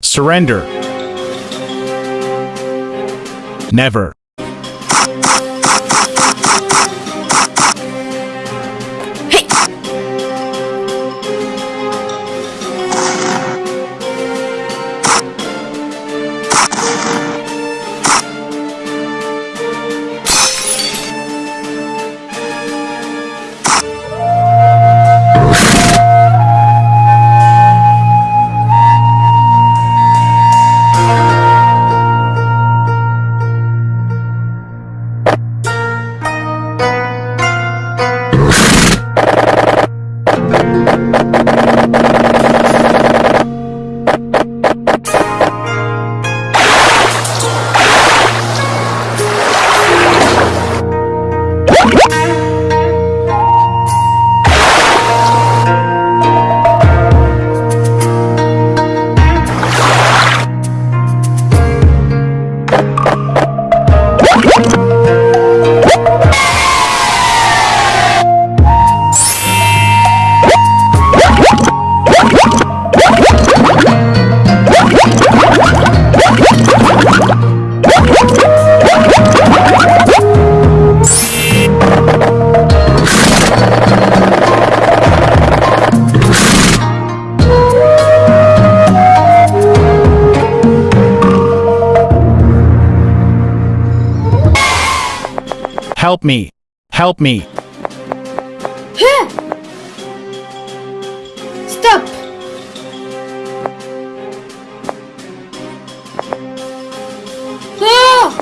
Surrender. Never. Help me. Help me. Stop! Ah!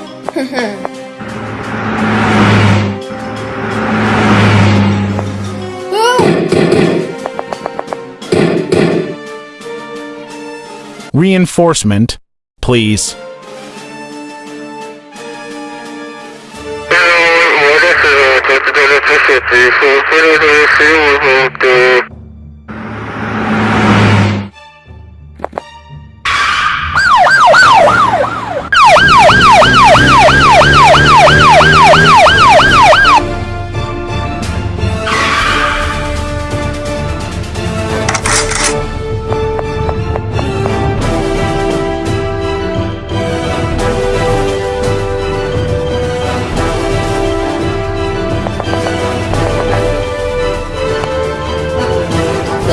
Reinforcement, please. de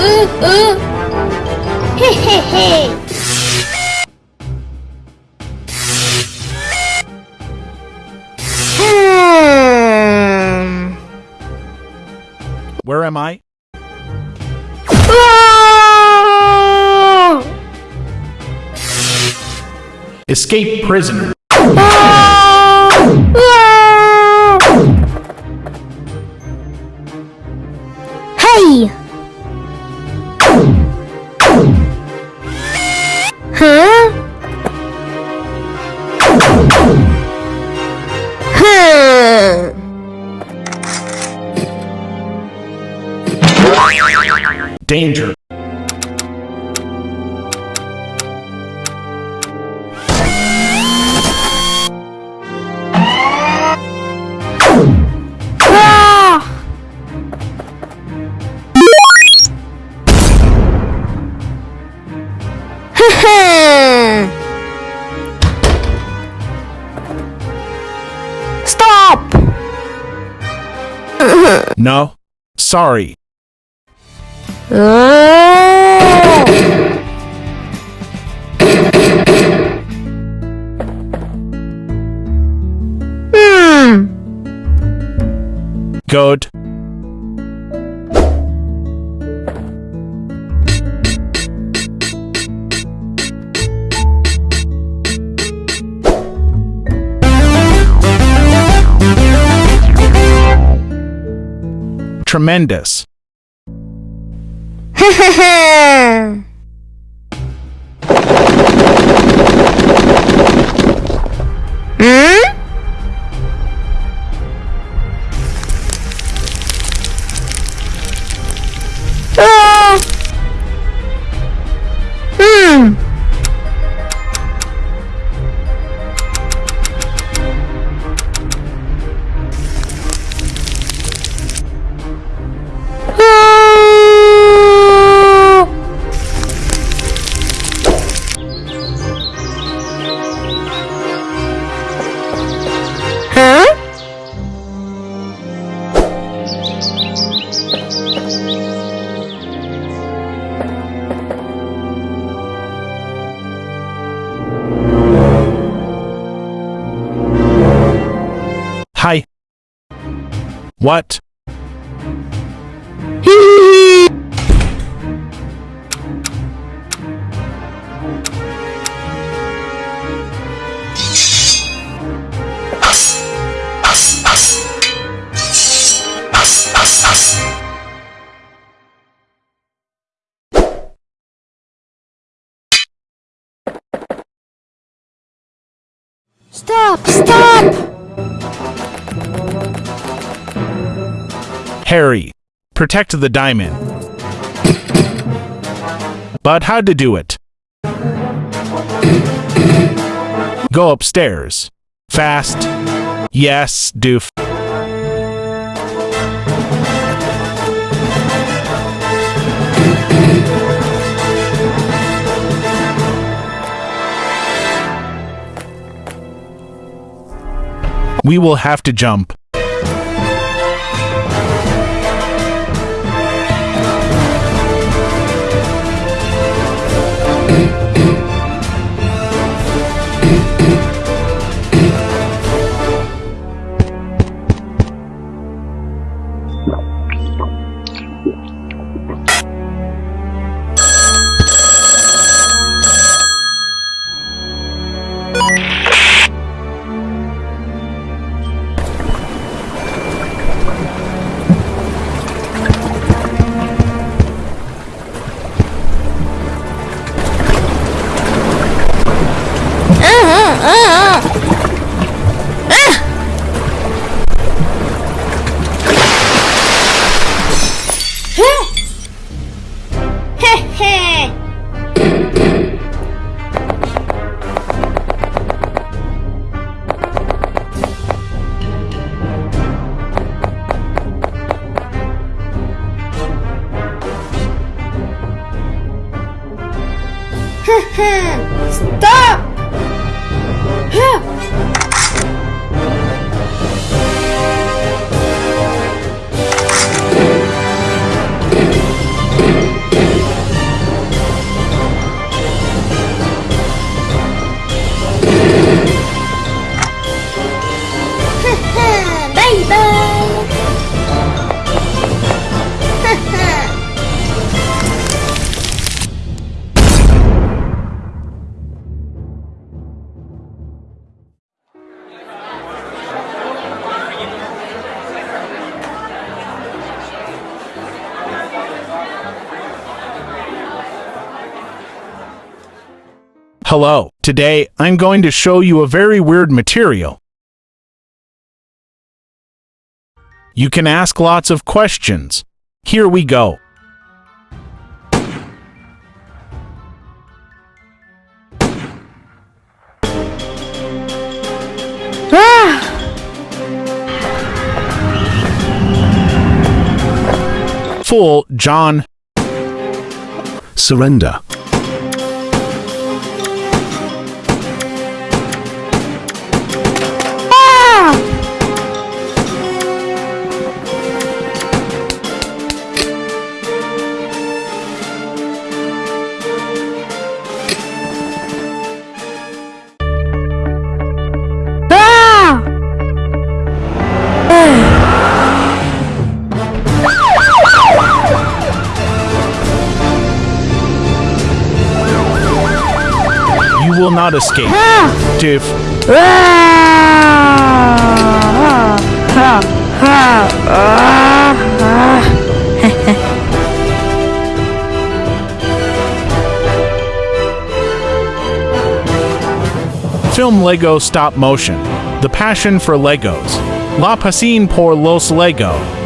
uh. He he he. Hmm. Where am I? Ah! Escape prisoner. Danger. Ah! No. Sorry. Oh! Hmm. Good. Tremendous. Hi. What? Stop! Stop! Harry, protect the diamond. But how to do it? Go upstairs. Fast. Yes, doof. We will have to jump. Hello. Today, I'm going to show you a very weird material. You can ask lots of questions. Here we go. Ah! Fool, John. Surrender. Will not escape. Ah! Film Lego Stop Motion. The passion for Legos. La pasión por los Lego.